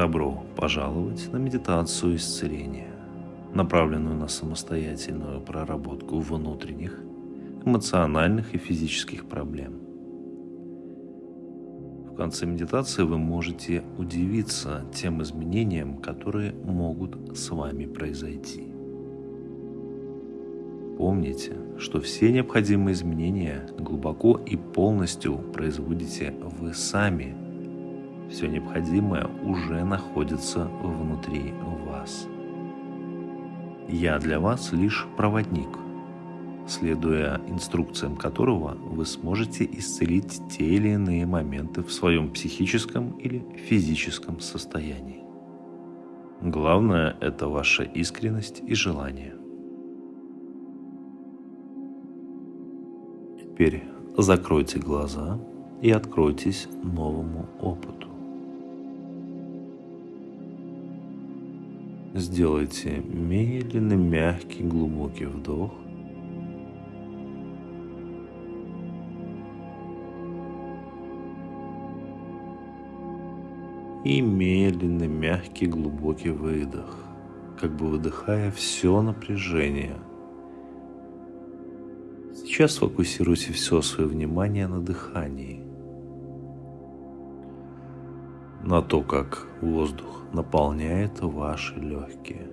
Добро пожаловать на медитацию исцеления, направленную на самостоятельную проработку внутренних, эмоциональных и физических проблем. В конце медитации вы можете удивиться тем изменениям, которые могут с вами произойти. Помните, что все необходимые изменения глубоко и полностью производите вы сами. Все необходимое уже находится внутри вас. Я для вас лишь проводник, следуя инструкциям которого вы сможете исцелить те или иные моменты в своем психическом или физическом состоянии. Главное – это ваша искренность и желание. Теперь закройте глаза и откройтесь новому опыту. Сделайте медленный, мягкий, глубокий вдох. И медленный, мягкий, глубокий выдох, как бы выдыхая все напряжение – Сейчас сфокусируйте все свое внимание на дыхании, на то, как воздух наполняет ваши легкие,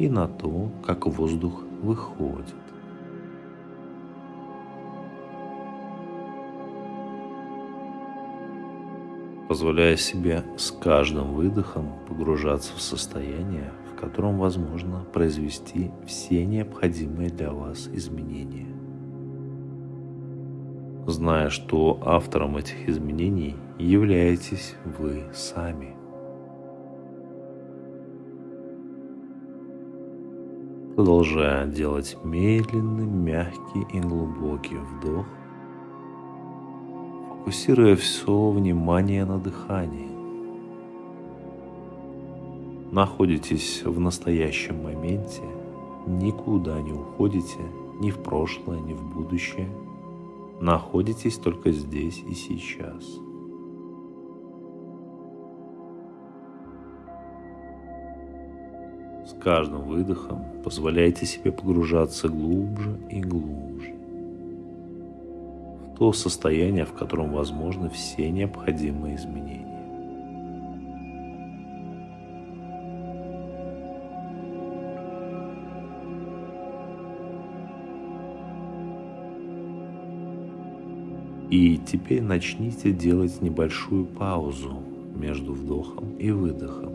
и на то, как воздух выходит. позволяя себе с каждым выдохом погружаться в состояние, в котором возможно произвести все необходимые для вас изменения. Зная, что автором этих изменений являетесь вы сами. Продолжая делать медленный, мягкий и глубокий вдох, фокусируя все внимание на дыхании. Находитесь в настоящем моменте, никуда не уходите, ни в прошлое, ни в будущее. Находитесь только здесь и сейчас. С каждым выдохом позволяйте себе погружаться глубже и глубже то состояние, в котором возможны все необходимые изменения. И теперь начните делать небольшую паузу между вдохом и выдохом.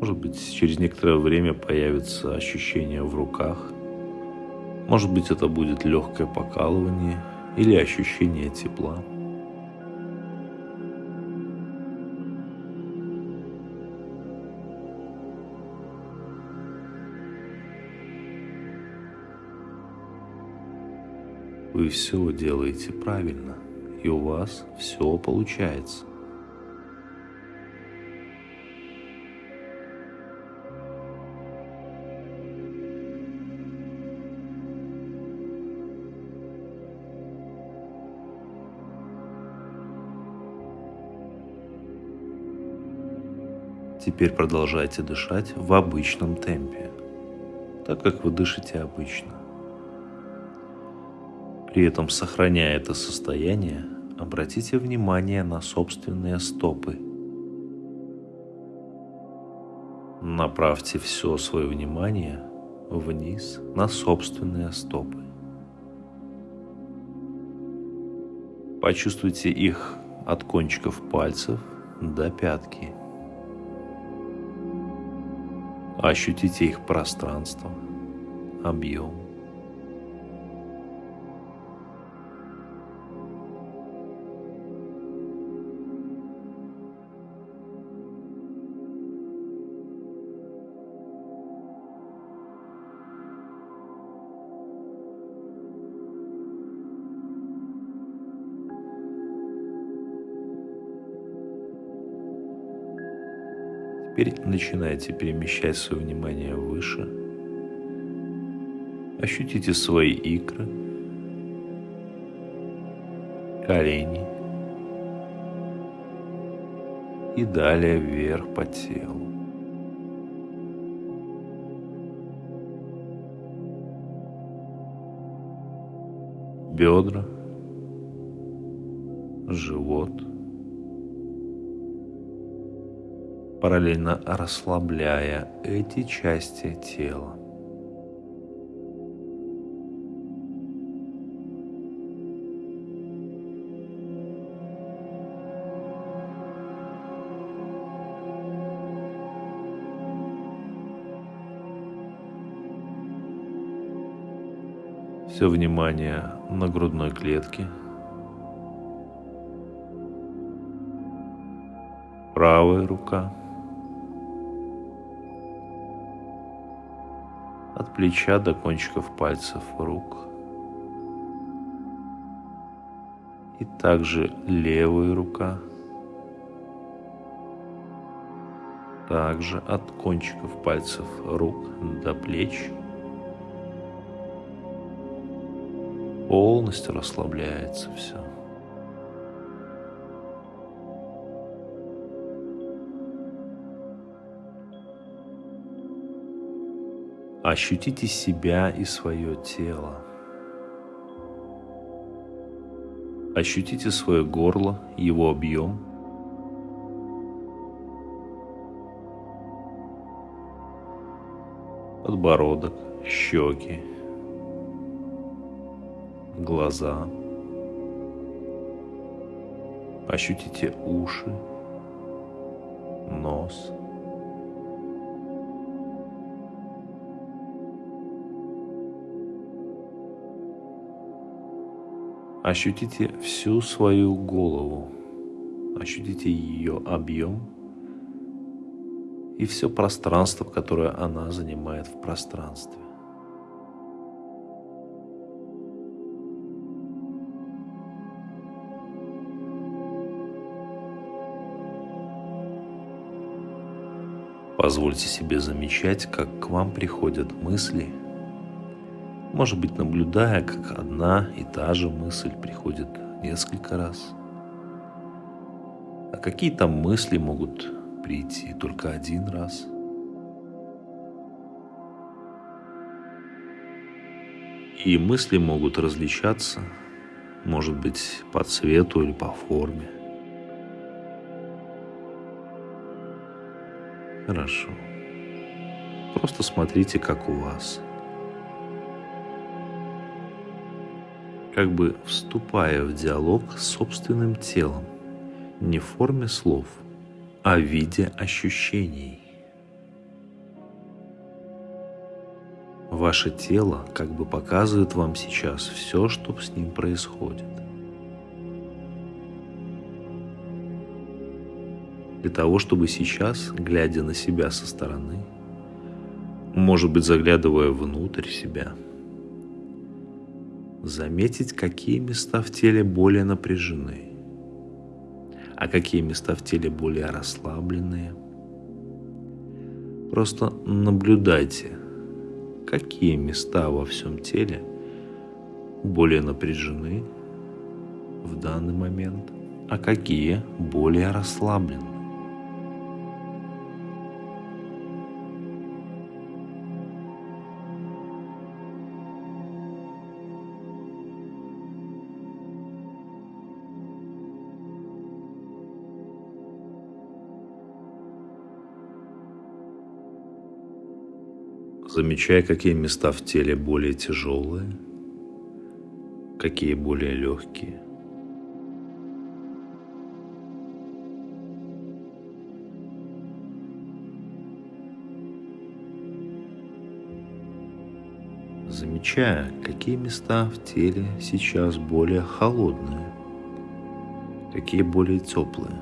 Может быть, через некоторое время появится ощущение в руках. Может быть, это будет легкое покалывание или ощущение тепла. Вы все делаете правильно, и у вас все получается. Теперь продолжайте дышать в обычном темпе, так как вы дышите обычно. При этом, сохраняя это состояние, обратите внимание на собственные стопы. Направьте все свое внимание вниз на собственные стопы. Почувствуйте их от кончиков пальцев до пятки. Ощутите их пространство, объем. Теперь начинайте перемещать свое внимание выше. Ощутите свои икры, колени и далее вверх по телу. Бедра, живот – параллельно расслабляя эти части тела. Все внимание на грудной клетке. Правая рука – плеча до кончиков пальцев рук. И также левая рука, также от кончиков пальцев рук до плеч полностью расслабляется все. Ощутите себя и свое тело. Ощутите свое горло, его объем. Подбородок, щеки, глаза. Ощутите уши, нос – Ощутите всю свою голову, ощутите ее объем и все пространство, которое она занимает в пространстве. Позвольте себе замечать, как к вам приходят мысли – может быть, наблюдая, как одна и та же мысль приходит несколько раз. А какие там мысли могут прийти только один раз? И мысли могут различаться, может быть, по цвету или по форме. Хорошо. Просто смотрите, как у вас – как бы вступая в диалог с собственным телом, не в форме слов, а в виде ощущений. Ваше тело как бы показывает вам сейчас все, что с ним происходит. Для того, чтобы сейчас, глядя на себя со стороны, может быть, заглядывая внутрь себя – заметить, какие места в теле более напряжены, а какие места в теле более расслабленные. Просто наблюдайте, какие места во всем теле более напряжены в данный момент, а какие более расслаблены. Замечая, какие места в теле более тяжелые, какие более легкие. Замечая, какие места в теле сейчас более холодные, какие более теплые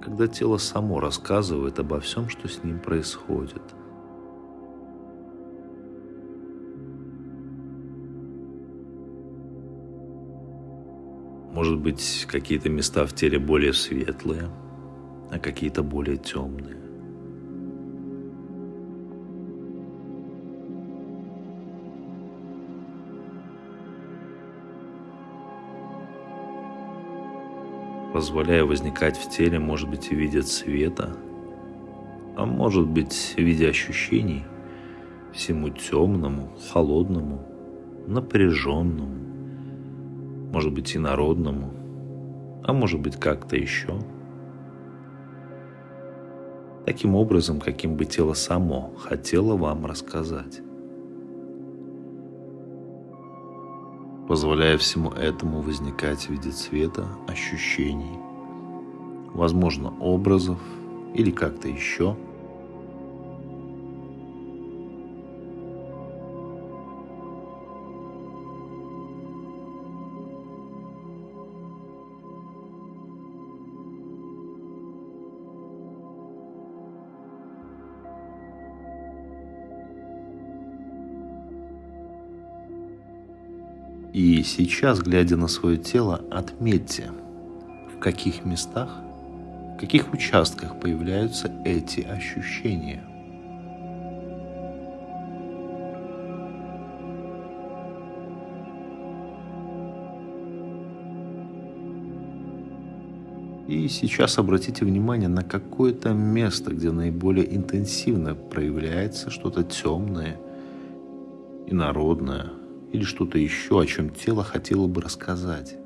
когда тело само рассказывает обо всем, что с ним происходит. Может быть, какие-то места в теле более светлые, а какие-то более темные. Позволяя возникать в теле, может быть, в виде цвета, а может быть, в виде ощущений всему темному, холодному, напряженному, может быть, инородному, а может быть, как-то еще. Таким образом, каким бы тело само хотело вам рассказать. Позволяя всему этому возникать в виде цвета, ощущений, возможно, образов или как-то еще – И сейчас, глядя на свое тело, отметьте, в каких местах, в каких участках появляются эти ощущения. И сейчас обратите внимание на какое-то место, где наиболее интенсивно проявляется что-то темное, инородное, или что-то еще, о чем тело хотело бы рассказать.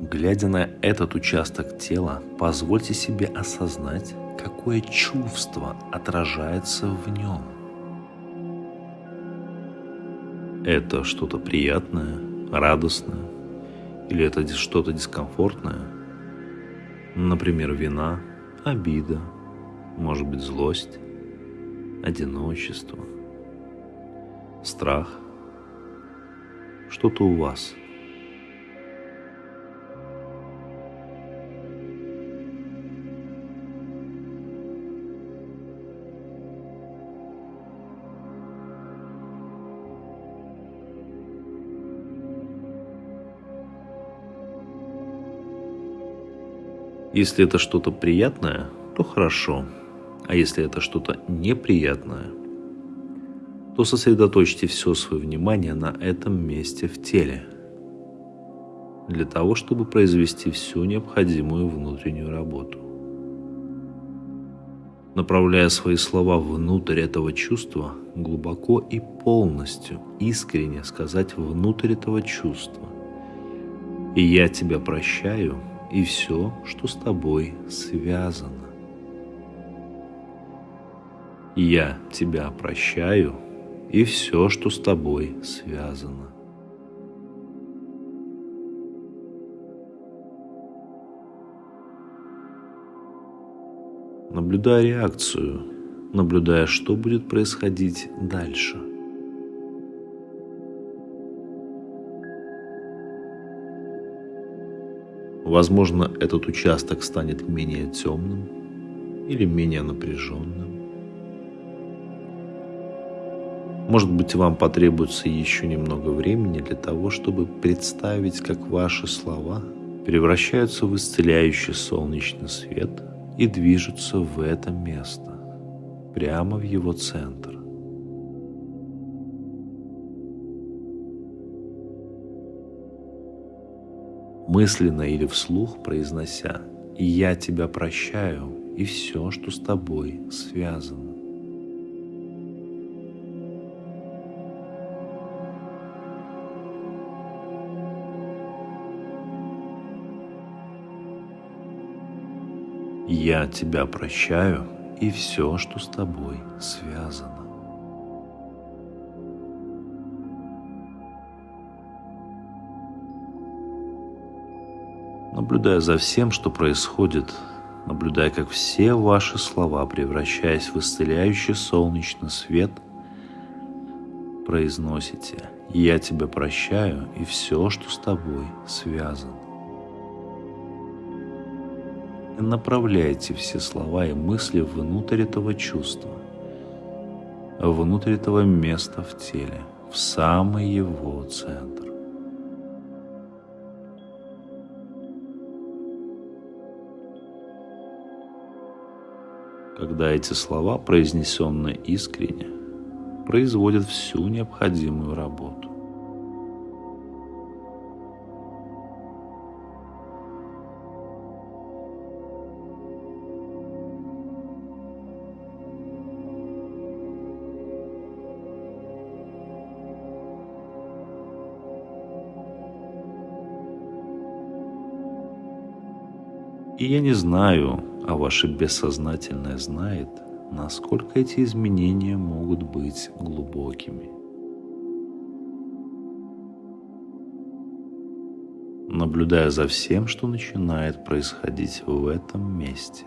Глядя на этот участок тела, позвольте себе осознать, какое чувство отражается в нем. Это что-то приятное, радостное, или это что-то дискомфортное – Например, вина, обида, может быть злость, одиночество, страх, что-то у вас – Если это что-то приятное, то хорошо. А если это что-то неприятное, то сосредоточьте все свое внимание на этом месте в теле, для того, чтобы произвести всю необходимую внутреннюю работу. Направляя свои слова внутрь этого чувства, глубоко и полностью, искренне сказать внутрь этого чувства. И я тебя прощаю – и все, что с тобой связано. Я тебя прощаю и все, что с тобой связано. Наблюдая реакцию, наблюдая, что будет происходить дальше – Возможно, этот участок станет менее темным или менее напряженным. Может быть, вам потребуется еще немного времени для того, чтобы представить, как ваши слова превращаются в исцеляющий солнечный свет и движутся в это место, прямо в его центр. Мысленно или вслух произнося «Я тебя прощаю» и все, что с тобой связано. Я тебя прощаю и все, что с тобой связано. Наблюдая за всем, что происходит, наблюдая, как все ваши слова, превращаясь в исцеляющий солнечный свет, произносите «Я тебя прощаю и все, что с тобой связано». И направляйте все слова и мысли внутрь этого чувства, внутрь этого места в теле, в самый его центр. Когда эти слова, произнесенные искренне, производят всю необходимую работу. И я не знаю, а ваше бессознательное знает, насколько эти изменения могут быть глубокими. Наблюдая за всем, что начинает происходить в этом месте.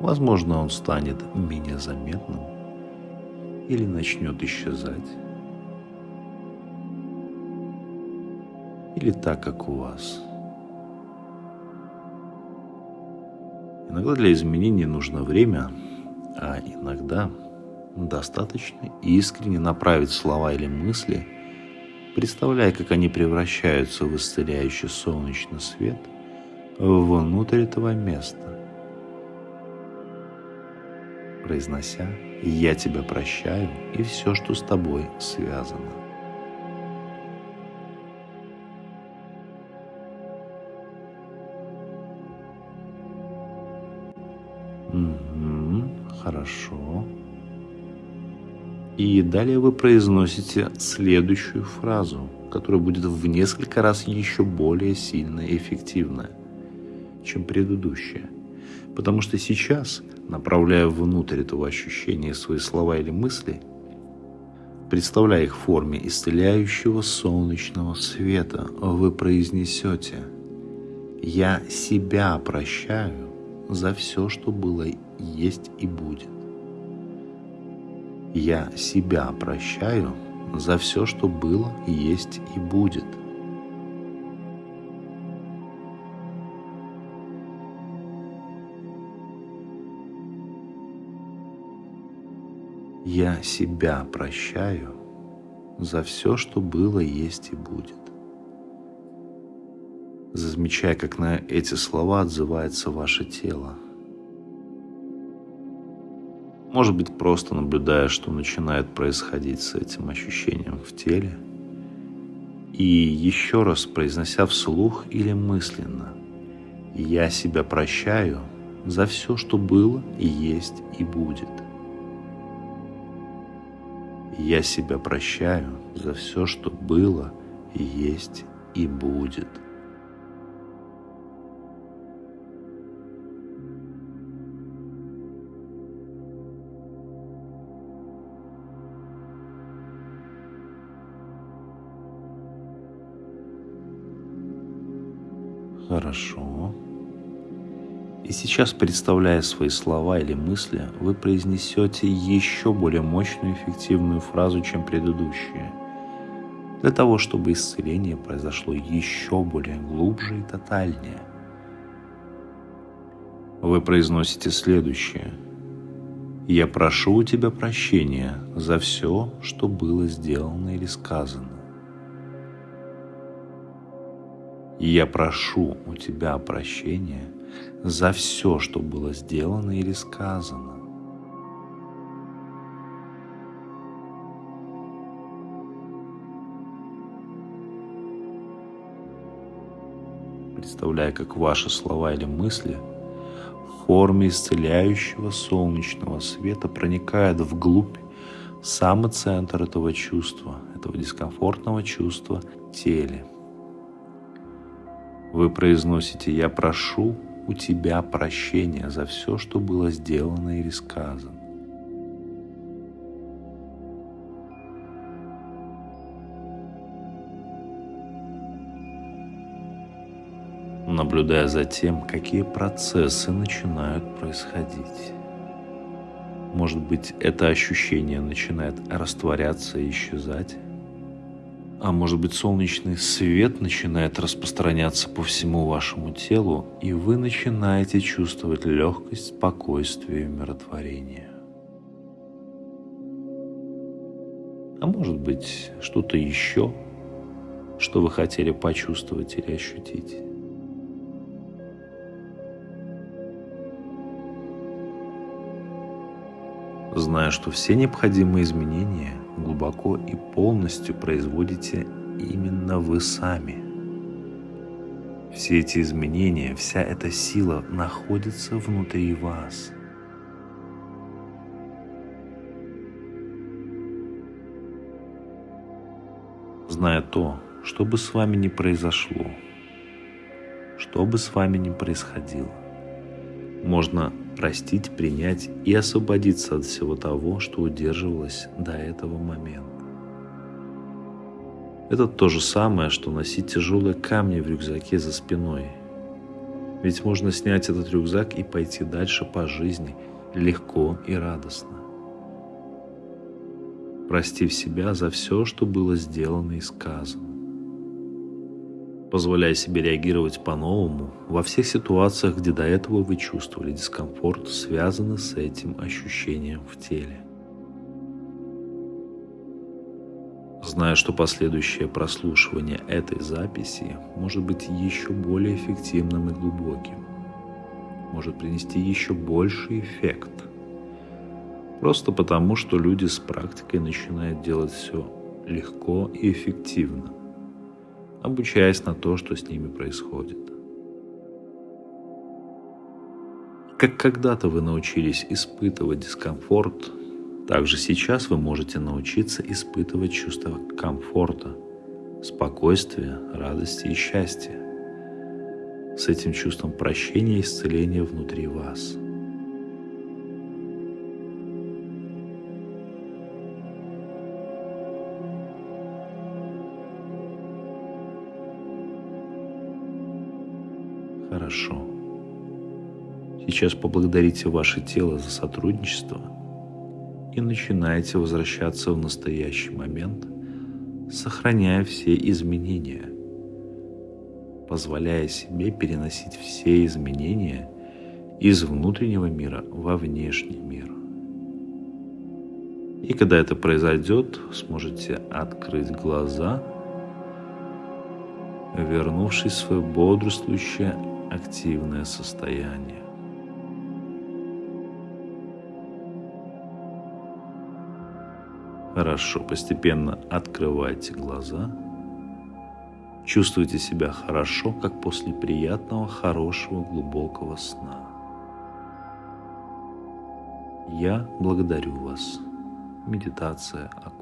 Возможно, он станет менее заметным, или начнет исчезать. Или так, как у вас. Иногда для изменений нужно время, а иногда достаточно искренне направить слова или мысли, представляя, как они превращаются в исцеляющий солнечный свет внутрь этого места произнося «Я тебя прощаю» и все, что с тобой связано. Угу, хорошо. И далее вы произносите следующую фразу, которая будет в несколько раз еще более сильная и эффективная, чем предыдущая. Потому что сейчас направляя внутрь этого ощущения свои слова или мысли, представляя их в форме исцеляющего солнечного света, вы произнесете «Я себя прощаю за все, что было, есть и будет». Я себя прощаю за все, что было, есть и будет – Я себя прощаю за все, что было, есть и будет. Замечая, как на эти слова отзывается ваше тело. Может быть, просто наблюдая, что начинает происходить с этим ощущением в теле. И еще раз произнося вслух или мысленно. Я себя прощаю за все, что было и есть и будет. Я себя прощаю за все, что было, есть и будет. Хорошо. И сейчас, представляя свои слова или мысли, вы произнесете еще более мощную эффективную фразу, чем предыдущие, для того, чтобы исцеление произошло еще более глубже и тотальнее. Вы произносите следующее. «Я прошу у тебя прощения за все, что было сделано или сказано. Я прошу у тебя прощения – за все, что было сделано или сказано. Представляя, как ваши слова или мысли в форме исцеляющего солнечного света проникают вглубь самый центр этого чувства, этого дискомфортного чувства теле. Вы произносите «Я прошу у тебя прощения за все, что было сделано или сказано. наблюдая за тем, какие процессы начинают происходить. Может быть, это ощущение начинает растворяться и исчезать, А может быть солнечный свет начинает распространяться по всему вашему телу, и вы начинаете чувствовать легкость, спокойствие и умиротворение. А может быть что-то еще, что вы хотели почувствовать или ощутить. зная, что все необходимые изменения глубоко и полностью производите именно вы сами. Все эти изменения, вся эта сила находится внутри вас. Зная то, что бы с вами ни произошло, что бы с вами ни происходило, можно простить, принять и освободиться от всего того, что удерживалось до этого момента. Это то же самое, что носить тяжелые камни в рюкзаке за спиной. Ведь можно снять этот рюкзак и пойти дальше по жизни легко и радостно. Простив себя за все, что было сделано и сказано позволяя себе реагировать по-новому во всех ситуациях, где до этого вы чувствовали дискомфорт, связанный с этим ощущением в теле. Зная, что последующее прослушивание этой записи может быть еще более эффективным и глубоким, может принести еще больший эффект. Просто потому, что люди с практикой начинают делать все легко и эффективно – обучаясь на то, что с ними происходит. Как когда-то вы научились испытывать дискомфорт, так же сейчас вы можете научиться испытывать чувство комфорта, спокойствия, радости и счастья. С этим чувством прощения и исцеления внутри вас – Сейчас поблагодарите ваше тело за сотрудничество и начинайте возвращаться в настоящий момент, сохраняя все изменения, позволяя себе переносить все изменения из внутреннего мира во внешний мир. И когда это произойдет, сможете открыть глаза, вернувшись в свое бодрствующее активное состояние. Хорошо, постепенно открывайте глаза. Чувствуйте себя хорошо, как после приятного, хорошего, глубокого сна. Я благодарю вас. Медитация окончена.